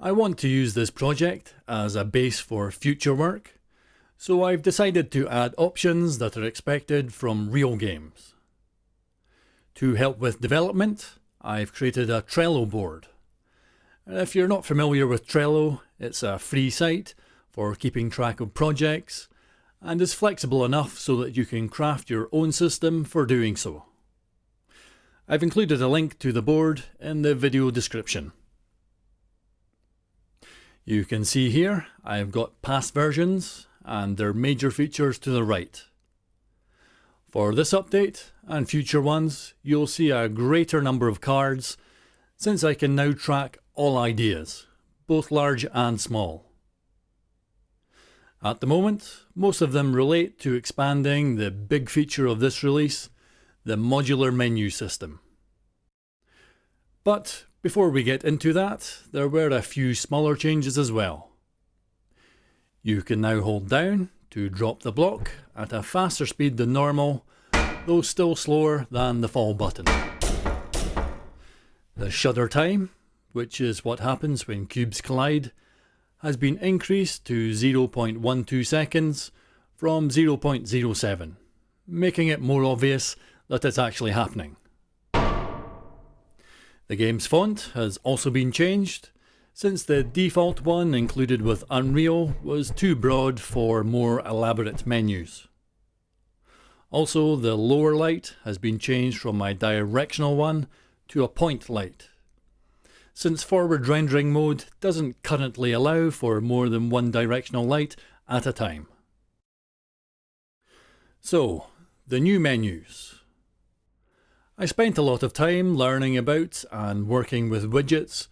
I want to use this project as a base for future work, so I've decided to add options that are expected from real games. To help with development, I've created a Trello board. If you're not familiar with Trello, it's a free site for keeping track of projects and is flexible enough so that you can craft your own system for doing so. I've included a link to the board in the video description. You can see here I've got past versions and their major features to the right. For this update and future ones you'll see a greater number of cards since I can now track all ideas, both large and small. At the moment, most of them relate to expanding the big feature of this release, the modular menu system. But before we get into that, there were a few smaller changes as well. You can now hold down to drop the block at a faster speed than normal, though still slower than the fall button. The shudder time, which is what happens when cubes collide, has been increased to 0.12 seconds from 0.07, making it more obvious that it's actually happening. The game's font has also been changed, since the default one included with Unreal was too broad for more elaborate menus. Also, the lower light has been changed from my directional one to a point light. Since forward rendering mode doesn't currently allow for more than one directional light at a time. So, the new menus. I spent a lot of time learning about and working with widgets,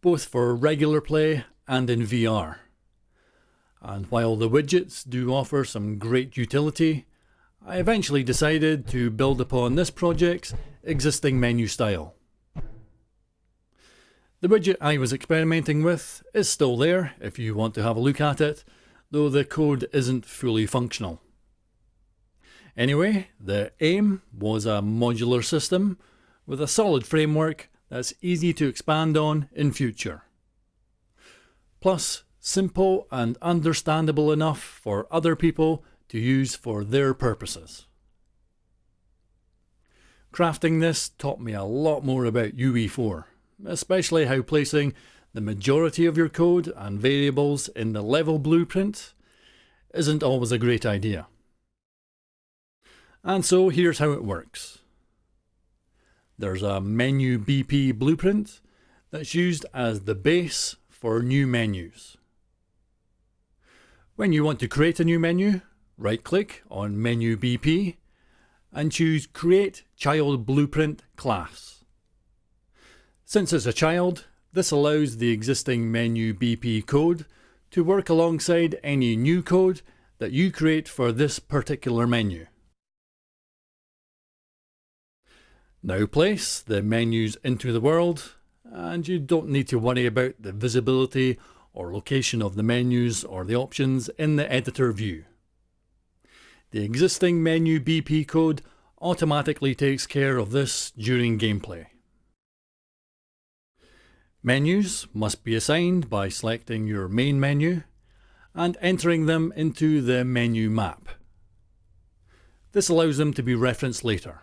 both for regular play and in VR. And while the widgets do offer some great utility, I eventually decided to build upon this project's existing menu style. The widget I was experimenting with is still there if you want to have a look at it, though the code isn't fully functional. Anyway, the aim was a modular system with a solid framework that's easy to expand on in future. Plus, simple and understandable enough for other people to use for their purposes. Crafting this taught me a lot more about UE4, especially how placing the majority of your code and variables in the level blueprint isn't always a great idea. And so here's how it works. There's a menu BP blueprint that's used as the base for new menus. When you want to create a new menu, right click on menu BP and choose create child blueprint class. Since it's a child, this allows the existing menu BP code to work alongside any new code that you create for this particular menu. Now place the menus into the world and you don't need to worry about the visibility or location of the menus or the options in the editor view. The existing menu BP code automatically takes care of this during gameplay. Menus must be assigned by selecting your main menu and entering them into the menu map. This allows them to be referenced later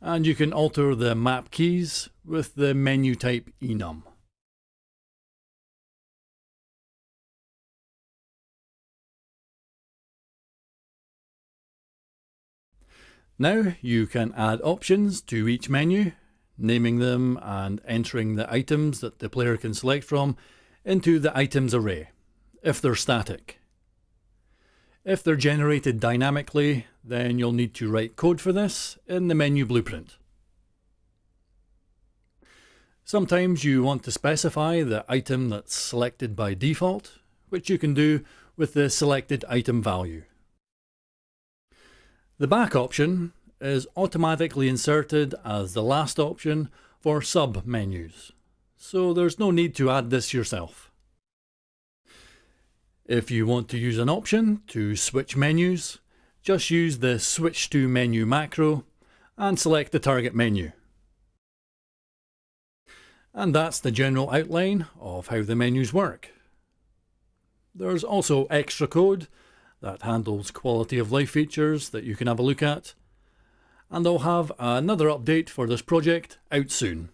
and you can alter the map keys with the menu type enum. Now you can add options to each menu, naming them and entering the items that the player can select from into the items array, if they're static. If they're generated dynamically, then you'll need to write code for this in the menu blueprint. Sometimes you want to specify the item that's selected by default, which you can do with the selected item value. The back option is automatically inserted as the last option for sub-menus, so there's no need to add this yourself. If you want to use an option to switch menus, just use the switch to menu macro and select the target menu. And that's the general outline of how the menus work. There's also extra code that handles quality of life features that you can have a look at. And I'll have another update for this project out soon.